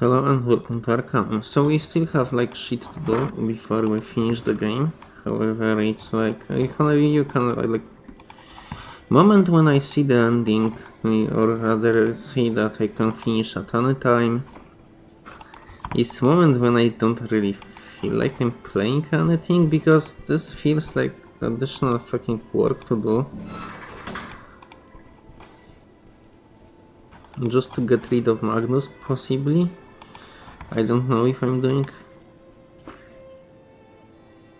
Hello and welcome to Arcanum. So we still have like shit to do before we finish the game. However, it's like you can, like moment when I see the ending, or rather see that I can finish at any time. Is moment when I don't really feel like I'm playing anything because this feels like additional fucking work to do. Just to get rid of Magnus, possibly. I don't know if I'm doing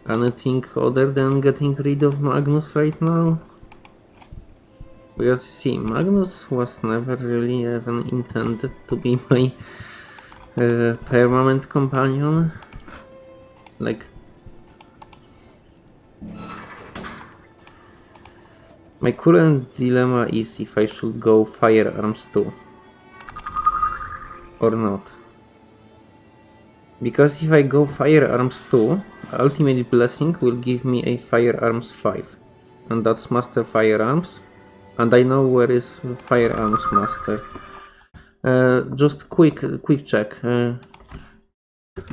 anything other than getting rid of Magnus right now. Because see, Magnus was never really even intended to be my uh, permanent companion. Like... My current dilemma is if I should go firearms too. Or not. Because if I go firearms 2, ultimate blessing will give me a firearms 5. And that's master firearms. And I know where is firearms master. Uh, just quick, quick check. Uh,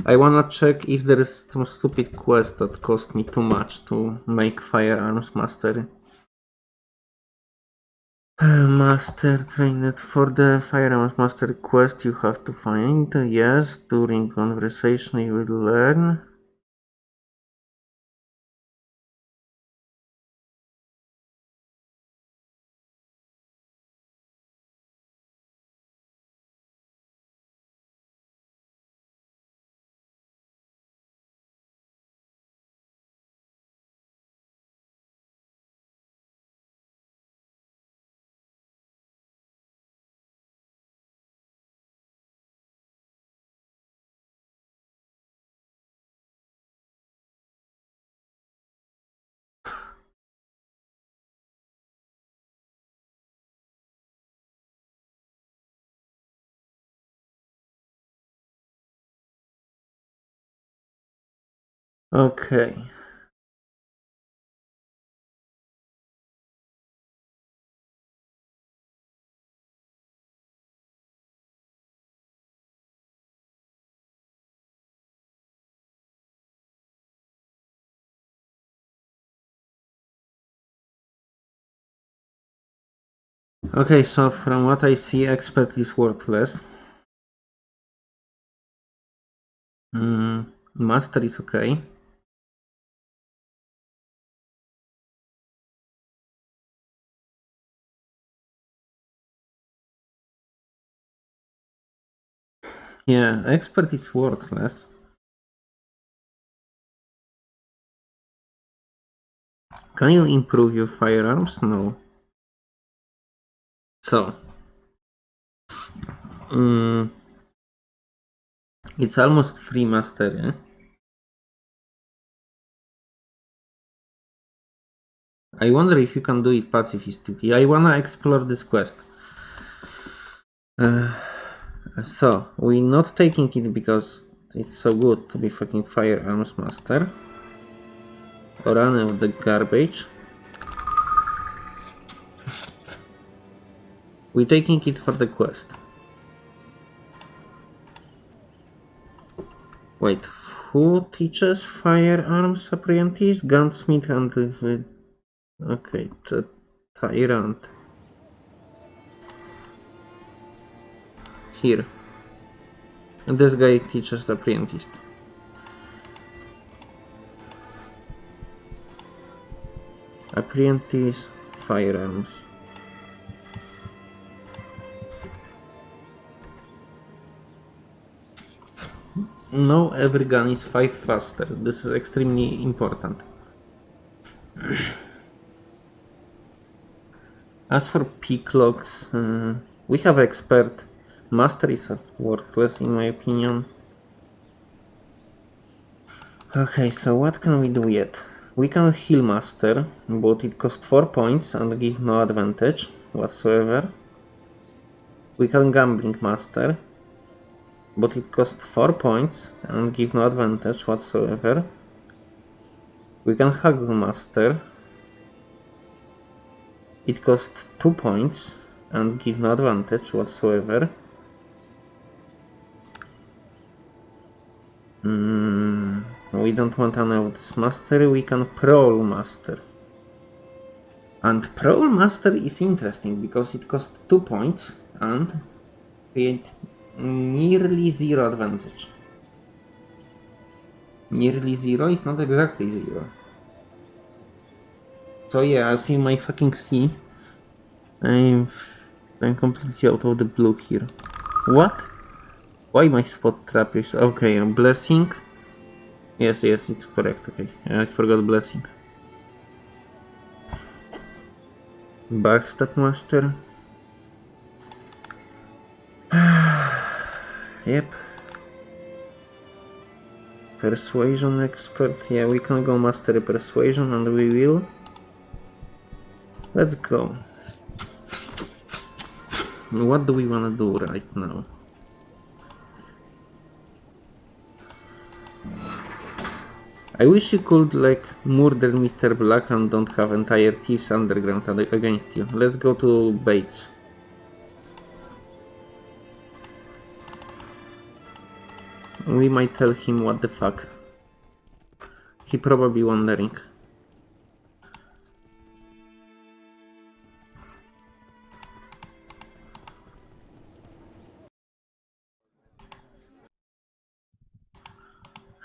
I wanna check if there is some stupid quest that cost me too much to make firearms master. Master trained for the Firearms Master quest you have to find. Yes, during conversation you will learn. Okay. Okay, so from what I see, expert is worthless. Mm, master is okay. Yeah, expert is worthless. Can you improve your firearms? No. So. Mm, it's almost free master, yeah? I wonder if you can do it pacifistically. I wanna explore this quest. Uh, so, we're not taking it because it's so good to be fucking firearms master. Or any of the garbage. We're taking it for the quest. Wait, who teaches firearms apprentice? Gunsmith and... Okay, the tyrant. Here. And this guy teaches the apprentice. Apprentice firearms. No, every gun is 5 faster. This is extremely important. As for pick locks, uh, we have expert Master is worthless in my opinion. Okay, so what can we do yet? We can heal Master, but it costs 4 points and gives no advantage whatsoever. We can Gambling Master, but it costs 4 points and gives no advantage whatsoever. We can Haggle Master. It costs 2 points and gives no advantage whatsoever. Mm, we don't want any of this master, we can prowl master. And prowl master is interesting because it costs 2 points and create nearly zero advantage. Nearly zero is not exactly zero. So yeah, as you might fucking see, I'm I'm completely out of the blue here. What? Why my spot trap is okay? A blessing. Yes, yes, it's correct. Okay, I forgot blessing. Backstab master. yep. Persuasion expert. Yeah, we can go master persuasion, and we will. Let's go. What do we want to do right now? I wish you could like murder Mr. Black and don't have entire Thieves Underground ag- against you. Let's go to Bates. We might tell him what the fuck. He probably wondering.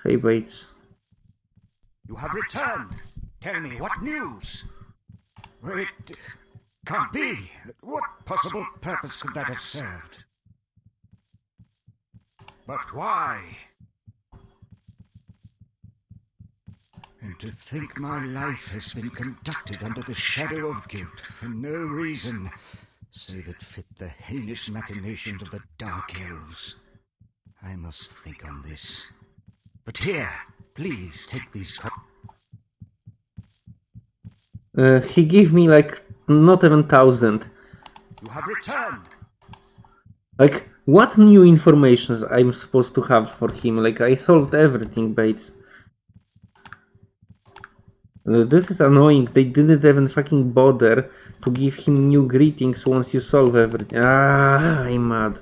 Hey Bates. Returned. Tell me, what news? It can't be. What possible purpose could that have served? But why? And to think my life has been conducted under the shadow of guilt for no reason, save it fit the heinous machinations of the Dark Elves. I must think on this. But here, please take these Uh, he gave me like not even thousand. You have returned. Like what new informations I'm supposed to have for him? Like I solved everything, Bates. Uh, this is annoying. They didn't even fucking bother to give him new greetings once you solve everything. Ah, I'm mad.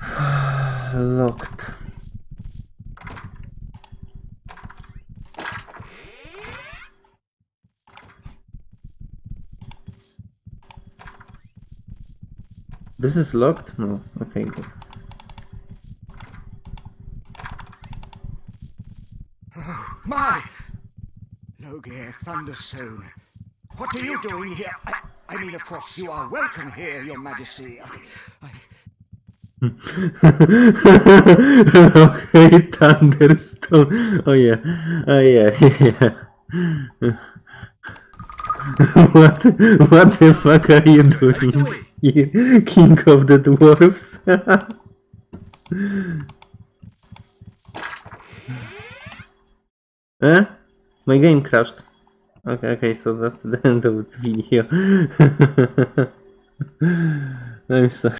Locked. This is locked? No. Okay, good. My! Loghaire Thunderstone. What are you doing here? I, I mean, of course, you are welcome here, your majesty. I, I, okay, Thunderstone. Oh yeah. Oh yeah. yeah. what? What the fuck are you doing here, King of the Dwarfs? eh? My game crashed. Okay, okay, so that's the end of the video. I'm sorry.